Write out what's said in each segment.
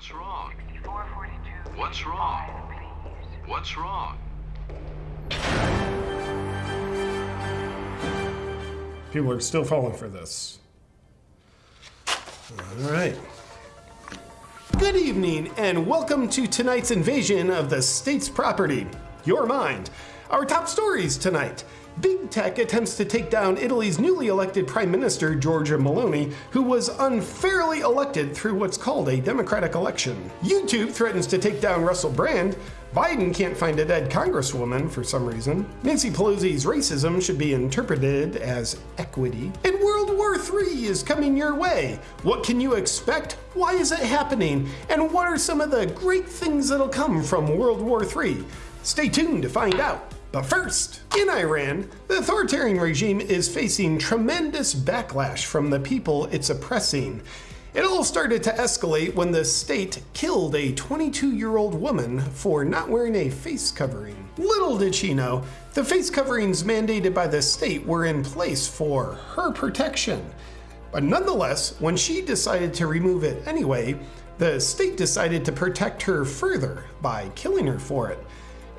What's wrong? 6442. What's wrong? Please. What's wrong? People are still falling for this. All right. Good evening, and welcome to tonight's invasion of the state's property, your mind. Our top stories tonight. Big Tech attempts to take down Italy's newly elected Prime Minister Giorgia Meloni, who was unfairly elected through what's called a democratic election. YouTube threatens to take down Russell Brand. Biden can't find a dead congresswoman for some reason. Nancy Pelosi's racism should be interpreted as equity. And World War III is coming your way. What can you expect? Why is it happening? And what are some of the great things that'll come from World War III? Stay tuned to find out. But first, in Iran, the authoritarian regime is facing tremendous backlash from the people it's oppressing. It all started to escalate when the state killed a 22 year old woman for not wearing a face covering. Little did she know, the face coverings mandated by the state were in place for her protection. But nonetheless, when she decided to remove it anyway, the state decided to protect her further by killing her for it.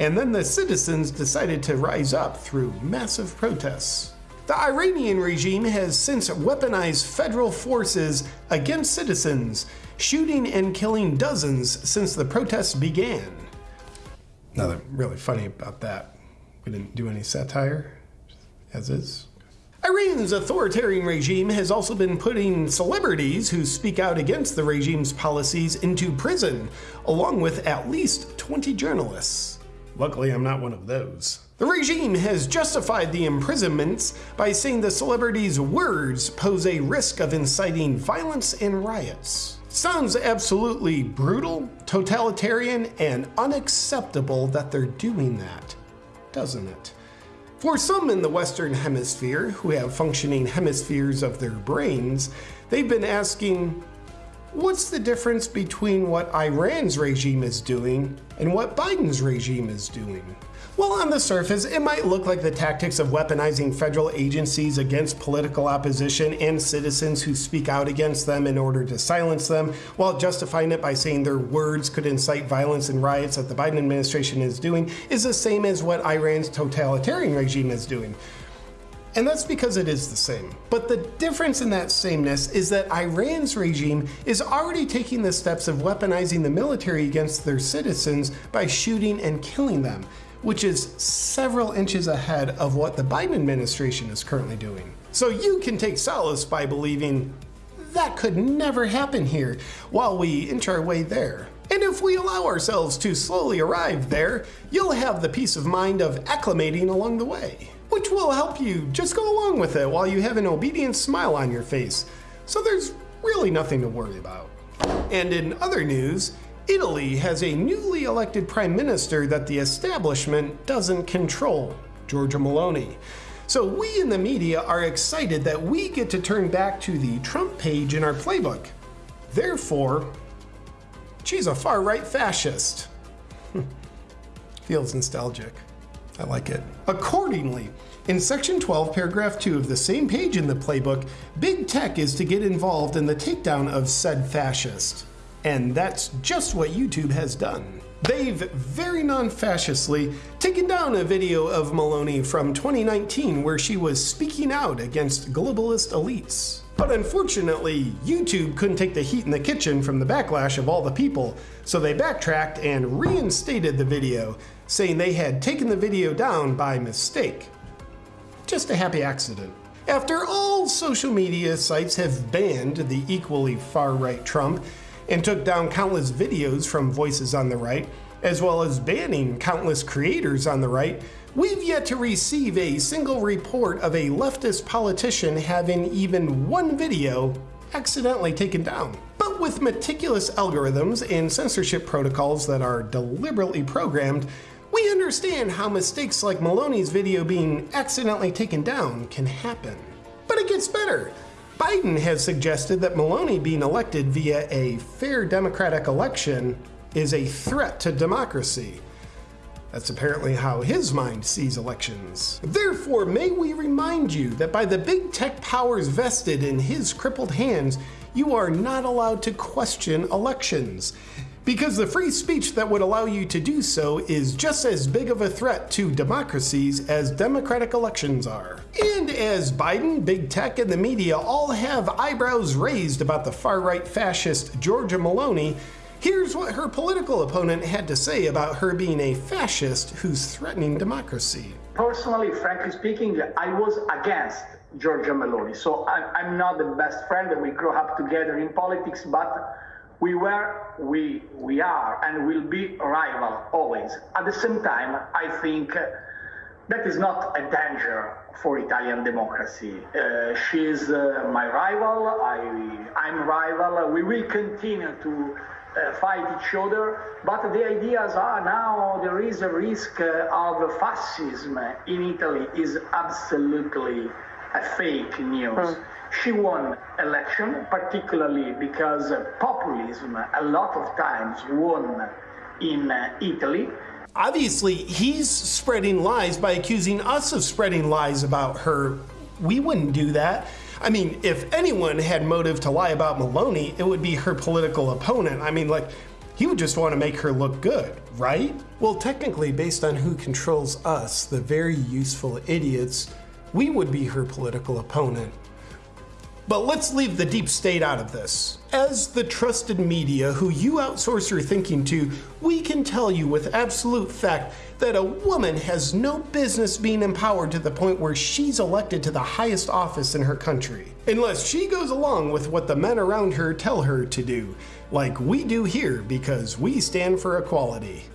And then the citizens decided to rise up through massive protests. The Iranian regime has since weaponized federal forces against citizens, shooting and killing dozens since the protests began. Nothing really funny about that. We didn't do any satire, as is. Iran's authoritarian regime has also been putting celebrities who speak out against the regime's policies into prison, along with at least 20 journalists. Luckily, I'm not one of those. The regime has justified the imprisonments by saying the celebrities' words pose a risk of inciting violence and riots. Sounds absolutely brutal, totalitarian, and unacceptable that they're doing that, doesn't it? For some in the Western Hemisphere who have functioning hemispheres of their brains, they've been asking, what's the difference between what Iran's regime is doing and what Biden's regime is doing? Well, on the surface, it might look like the tactics of weaponizing federal agencies against political opposition and citizens who speak out against them in order to silence them, while justifying it by saying their words could incite violence and riots that the Biden administration is doing, is the same as what Iran's totalitarian regime is doing. And that's because it is the same. But the difference in that sameness is that Iran's regime is already taking the steps of weaponizing the military against their citizens by shooting and killing them which is several inches ahead of what the Biden administration is currently doing. So you can take solace by believing that could never happen here while we inch our way there. And if we allow ourselves to slowly arrive there, you'll have the peace of mind of acclimating along the way, which will help you just go along with it while you have an obedient smile on your face. So there's really nothing to worry about. And in other news, Italy has a newly elected prime minister that the establishment doesn't control, Giorgia Meloni. So we in the media are excited that we get to turn back to the Trump page in our playbook. Therefore, she's a far right fascist. Feels nostalgic. I like it. Accordingly, in section 12, paragraph 2 of the same page in the playbook, big tech is to get involved in the takedown of said fascist. And that's just what YouTube has done. They've very non-fascistly taken down a video of Meloni from 2019 where she was speaking out against globalist elites. But unfortunately, YouTube couldn't take the heat in the kitchen from the backlash of all the people, so they backtracked and reinstated the video, saying they had taken the video down by mistake. Just a happy accident. After all social media sites have banned the equally far-right Trump, and took down countless videos from voices on the right, as well as banning countless creators on the right, we've yet to receive a single report of a leftist politician having even one video accidentally taken down. But with meticulous algorithms and censorship protocols that are deliberately programmed, we understand how mistakes like Meloni's video being accidentally taken down can happen. But it gets better. Biden has suggested that Meloni being elected via a fair democratic election is a threat to democracy. That's apparently how his mind sees elections. Therefore, may we remind you that by the big tech powers vested in his crippled hands, you are not allowed to question elections. Because the free speech that would allow you to do so is just as big of a threat to democracies as democratic elections are. And as Biden, big tech, and the media all have eyebrows raised about the far right fascist Giorgia Meloni, here's what her political opponent had to say about her being a fascist who's threatening democracy. Personally, frankly speaking, I was against Giorgia Meloni. So I'm not the best friend, and we grew up together in politics, but we were, we, we are, and will be rival always. At the same time, I think that is not a danger for Italian democracy. Uh, she is uh, my rival, I, I'm rival, we will continue to uh, fight each other, but the ideas are now there is a risk uh, of fascism in Italy is absolutely a fake news. Mm. She won election, particularly because populism a lot of times won in uh, Italy. Obviously, he's spreading lies by accusing us of spreading lies about her. We wouldn't do that. I mean, if anyone had motive to lie about Meloni, it would be her political opponent. I mean, like, he would just want to make her look good, right? Well, technically, based on who controls us, the very useful idiots, we would be her political opponent. But let's leave the deep state out of this. As the trusted media who you outsource your thinking to, we can tell you with absolute fact that a woman has no business being empowered to the point where she's elected to the highest office in her country. Unless she goes along with what the men around her tell her to do, like we do here because we stand for equality.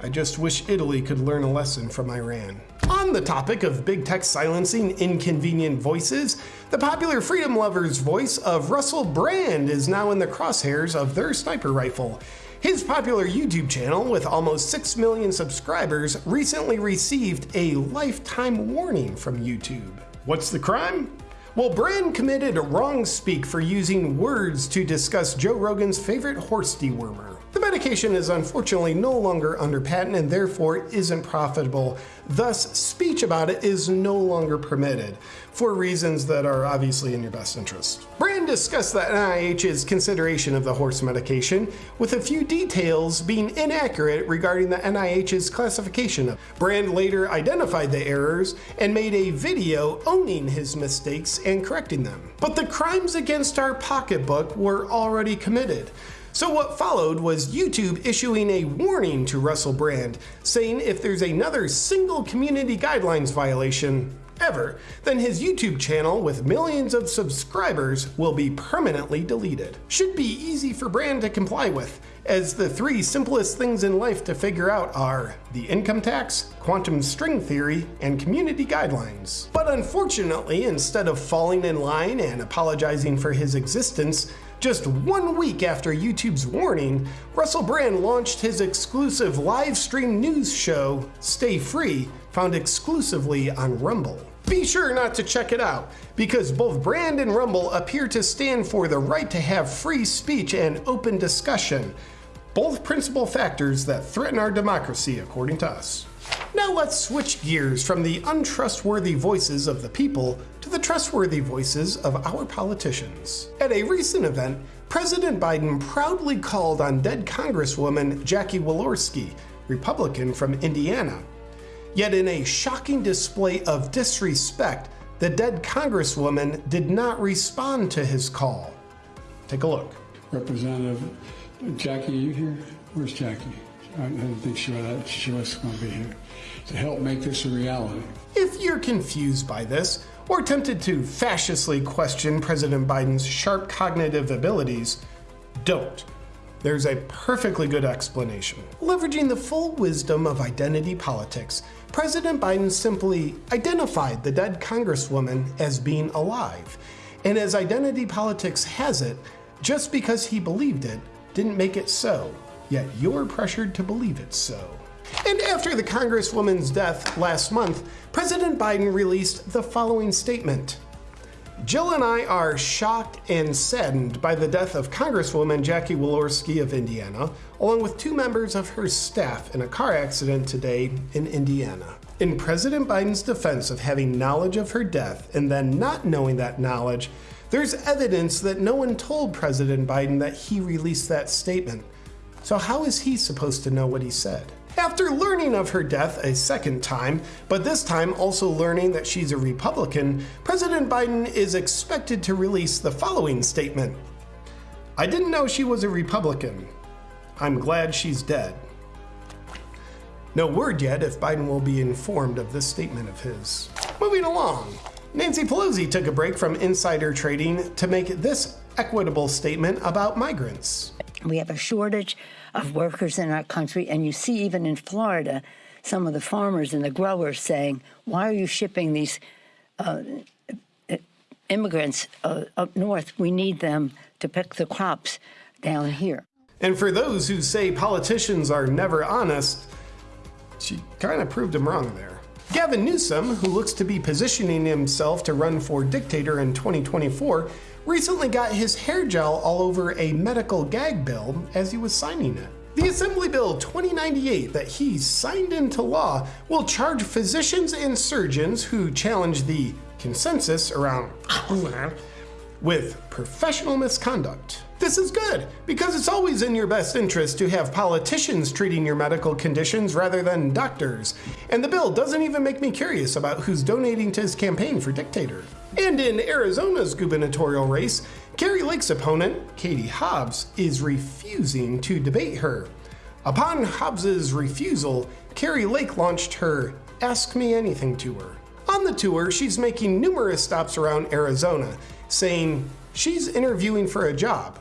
I just wish Italy could learn a lesson from Iran. On the topic of big tech silencing inconvenient voices, the popular freedom lovers voice of Russell Brand is now in the crosshairs of their sniper rifle. His popular YouTube channel, with almost 6 million subscribers, recently received a lifetime warning from YouTube. What's the crime? Well, Brand committed a wrong speak for using words to discuss Joe Rogan's favorite horse dewormer. The medication is unfortunately no longer under patent and therefore isn't profitable. Thus, speech about it is no longer permitted for reasons that are obviously in your best interest. Brand discussed the NIH's consideration of the horse medication, with a few details being inaccurate regarding the NIH's classification. Of. Brand later identified the errors and made a video owning his mistakes and correcting them. But the crimes against our pocketbook were already committed. So what followed was YouTube issuing a warning to Russell Brand, saying if there's another single community guidelines violation, ever, then his YouTube channel with millions of subscribers will be permanently deleted. Should be easy for Brand to comply with, as the three simplest things in life to figure out are the income tax, quantum string theory, and community guidelines. But unfortunately, instead of falling in line and apologizing for his existence, just one week after YouTube's warning, Russell Brand launched his exclusive live stream news show, Stay Free, found exclusively on Rumble. Be sure not to check it out, because both Brand and Rumble appear to stand for the right to have free speech and open discussion, both principal factors that threaten our democracy, according to us. Now let's switch gears from the untrustworthy voices of the people to the trustworthy voices of our politicians. At a recent event, President Biden proudly called on dead Congresswoman Jackie Walorski, Republican from Indiana. Yet in a shocking display of disrespect, the dead Congresswoman did not respond to his call. Take a look. Representative Jackie, you here? Where's Jackie? I didn't think she was, she was going to be here to help make this a reality. If you're confused by this, or tempted to fascistly question President Biden's sharp cognitive abilities, don't. There's a perfectly good explanation. Leveraging the full wisdom of identity politics, President Biden simply identified the dead Congresswoman as being alive. And as identity politics has it, just because he believed it didn't make it so yet you're pressured to believe it so. And after the Congresswoman's death last month, President Biden released the following statement. Jill and I are shocked and saddened by the death of Congresswoman Jackie Walorski of Indiana, along with two members of her staff in a car accident today in Indiana. In President Biden's defense of having knowledge of her death and then not knowing that knowledge, There's evidence that no one told President Biden that he released that statement. So, how is he supposed to know what he said? After learning of her death a second time, but this time also learning that she's a Republican, President Biden is expected to release the following statement I didn't know she was a Republican. I'm glad she's dead. No word yet if Biden will be informed of this statement of his. Moving along, Nancy Pelosi took a break from insider trading to make this equitable statement about migrants. We have a shortage of workers in our country, and you see even in Florida, some of the farmers and the growers saying, "Why are you shipping these uh, immigrants uh, up north? We need them to pick the crops down here." And for those who say politicians are never honest, she kind of proved them wrong there. Gavin Newsom, who looks to be positioning himself to run for dictator in 2024, recently got his hair gel all over a medical gag bill as he was signing it. The Assembly Bill 2098 that he signed into law will charge physicians and surgeons who challenge the consensus around with professional misconduct. This is good because it's always in your best interest to have politicians treating your medical conditions rather than doctors. And the bill doesn't even make me curious about who's donating to his campaign for dictator. And in Arizona's gubernatorial race, Kari Lake's opponent, Katie Hobbs, is refusing to debate her. Upon Hobbs's refusal, Carrie Lake launched her Ask Me Anything tour. On the tour, she's making numerous stops around Arizona, saying she's interviewing for a job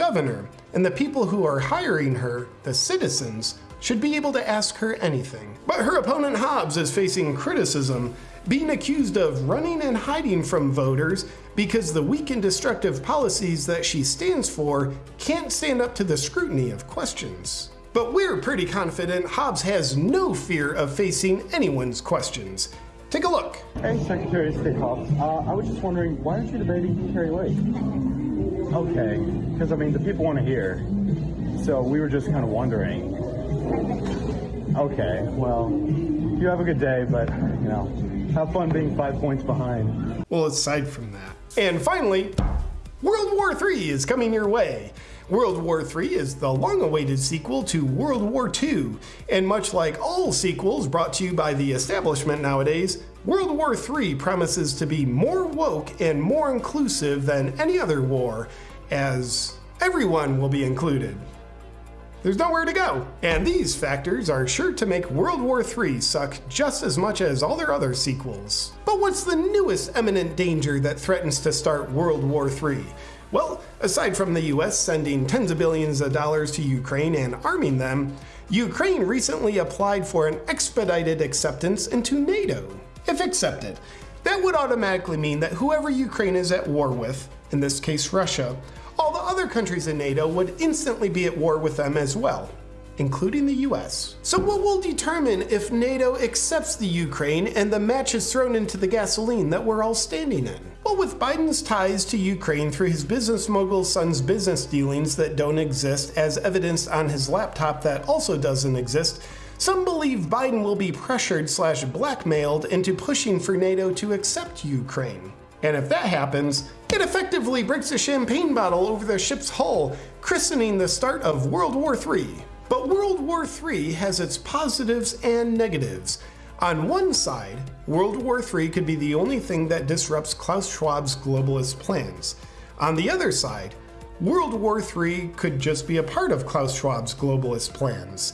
governor, and the people who are hiring her, the citizens, should be able to ask her anything. But her opponent Hobbs is facing criticism, being accused of running and hiding from voters because the weak and destructive policies that she stands for can't stand up to the scrutiny of questions. But we're pretty confident Hobbs has no fear of facing anyone's questions. Take a look. Hey, Secretary of State Hobbs. Uh, I was just wondering, why aren't you debating Kari Lake? Okay, because I mean, the people want to hear. So we were just kind of wondering. Okay, well, you have a good day, but, you know, have fun being five points behind. Well, aside from that. And finally, World War III is coming your way. World War III is the long awaited sequel to World War II, and much like all sequels brought to you by the establishment nowadays, World War III promises to be more woke and more inclusive than any other war, as everyone will be included. There's nowhere to go, and these factors are sure to make World War III suck just as much as all their other sequels. But what's the newest imminent danger that threatens to start World War III? Well, aside from the US sending tens of billions of dollars to Ukraine and arming them, Ukraine recently applied for an expedited acceptance into NATO. If accepted, that would automatically mean that whoever Ukraine is at war with, in this case Russia, all the other countries in NATO would instantly be at war with them as well including the US. So what will determine if NATO accepts the Ukraine and the match is thrown into the gasoline that we're all standing in? Well, with Biden's ties to Ukraine through his business mogul son's business dealings that don't exist, as evidenced on his laptop that also doesn't exist, some believe Biden will be pressured slash blackmailed into pushing for NATO to accept Ukraine. And if that happens, it effectively breaks a champagne bottle over the ship's hull, christening the start of World War III. But World War III has its positives and negatives. On one side, World War III could be the only thing that disrupts Klaus Schwab's globalist plans. On the other side, World War III could just be a part of Klaus Schwab's globalist plans.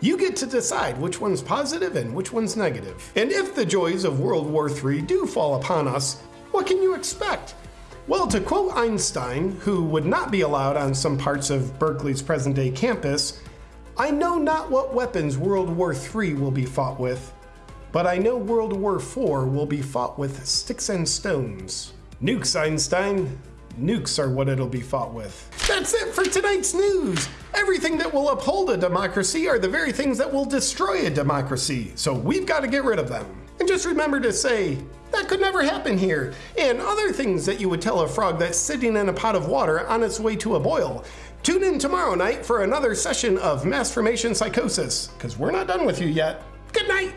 You get to decide which one's positive and which one's negative. And if the joys of World War III do fall upon us, what can you expect? Well, to quote Einstein, who would not be allowed on some parts of Berkeley's present day campus, I know not what weapons World War III will be fought with, but I know World War IV will be fought with sticks and stones. Nukes, Einstein. Nukes are what it'll be fought with. That's it for tonight's news! Everything that will uphold a democracy are the very things that will destroy a democracy, so we've got to get rid of them. And just remember to say, that could never happen here, and other things that you would tell a frog that's sitting in a pot of water on its way to a boil. Tune in tomorrow night for another session of Mass Formation Psychosis, because we're not done with you yet. Good night!